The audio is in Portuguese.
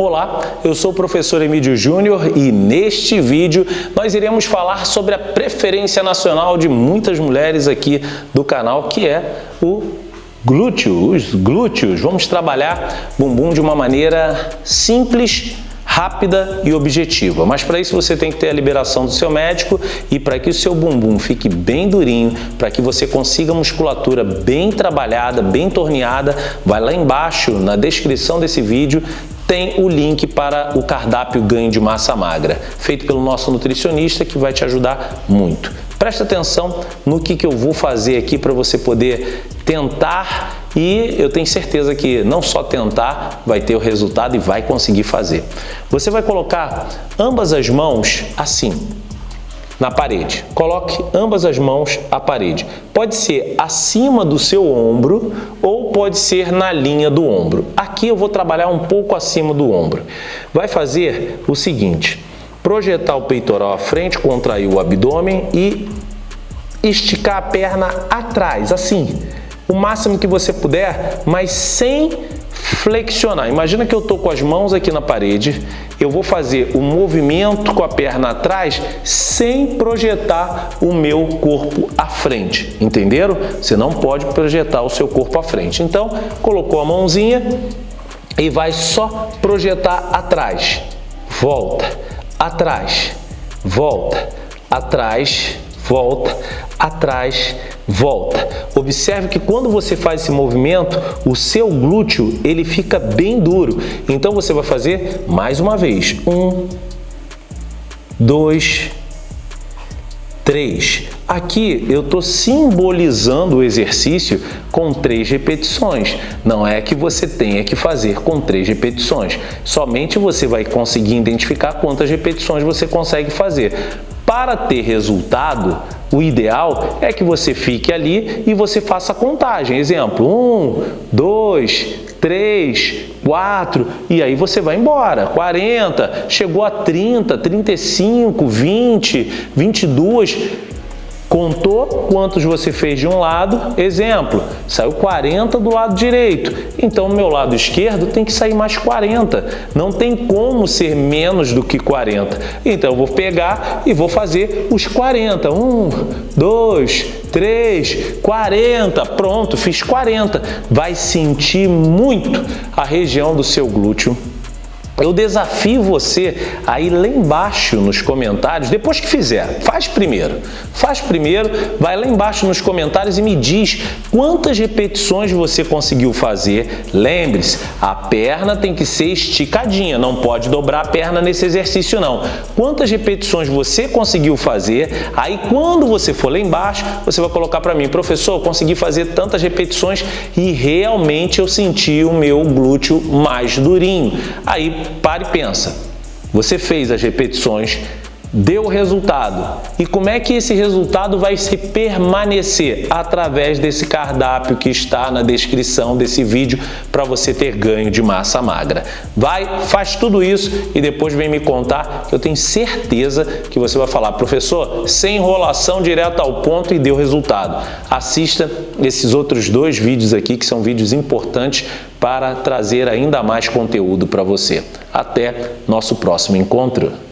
Olá, eu sou o professor Emílio Júnior e neste vídeo nós iremos falar sobre a preferência nacional de muitas mulheres aqui do canal, que é o glúteo, os glúteos. Vamos trabalhar bumbum de uma maneira simples, rápida e objetiva. Mas para isso você tem que ter a liberação do seu médico e para que o seu bumbum fique bem durinho, para que você consiga musculatura bem trabalhada, bem torneada, vai lá embaixo na descrição desse vídeo tem o link para o cardápio ganho de massa magra, feito pelo nosso nutricionista que vai te ajudar muito. Presta atenção no que, que eu vou fazer aqui para você poder tentar e eu tenho certeza que não só tentar vai ter o resultado e vai conseguir fazer. Você vai colocar ambas as mãos assim, na parede. Coloque ambas as mãos à parede. Pode ser acima do seu ombro ou pode ser na linha do ombro. Aqui eu vou trabalhar um pouco acima do ombro. Vai fazer o seguinte, projetar o peitoral à frente, contrair o abdômen e esticar a perna atrás, assim, o máximo que você puder, mas sem flexionar. Imagina que eu estou com as mãos aqui na parede, eu vou fazer o um movimento com a perna atrás sem projetar o meu corpo à frente, entenderam? Você não pode projetar o seu corpo à frente. Então, colocou a mãozinha e vai só projetar atrás. Volta, atrás, volta, atrás, volta, atrás, volta. Observe que quando você faz esse movimento, o seu glúteo ele fica bem duro. Então você vai fazer mais uma vez. Um, dois, três. Aqui eu estou simbolizando o exercício com três repetições. Não é que você tenha que fazer com três repetições. Somente você vai conseguir identificar quantas repetições você consegue fazer. Para ter resultado, o ideal é que você fique ali e você faça a contagem. Exemplo, um, dois, três, quatro, e aí você vai embora. 40, chegou a 30, 35, 20, 22 Contou quantos você fez de um lado, exemplo, saiu 40 do lado direito, então meu lado esquerdo tem que sair mais 40, não tem como ser menos do que 40. Então eu vou pegar e vou fazer os 40, 1, 2, 3, 40, pronto, fiz 40. Vai sentir muito a região do seu glúteo eu desafio você a ir lá embaixo nos comentários, depois que fizer, faz primeiro. Faz primeiro, vai lá embaixo nos comentários e me diz quantas repetições você conseguiu fazer. Lembre-se, a perna tem que ser esticadinha, não pode dobrar a perna nesse exercício não. Quantas repetições você conseguiu fazer, aí quando você for lá embaixo, você vai colocar para mim, professor, consegui fazer tantas repetições e realmente eu senti o meu glúteo mais durinho. Aí Pare e pensa. Você fez as repetições, deu resultado. E como é que esse resultado vai se permanecer? Através desse cardápio que está na descrição desse vídeo para você ter ganho de massa magra. Vai, faz tudo isso e depois vem me contar que eu tenho certeza que você vai falar, professor, sem enrolação, direto ao ponto e deu resultado. Assista esses outros dois vídeos aqui que são vídeos importantes para trazer ainda mais conteúdo para você. Até nosso próximo encontro!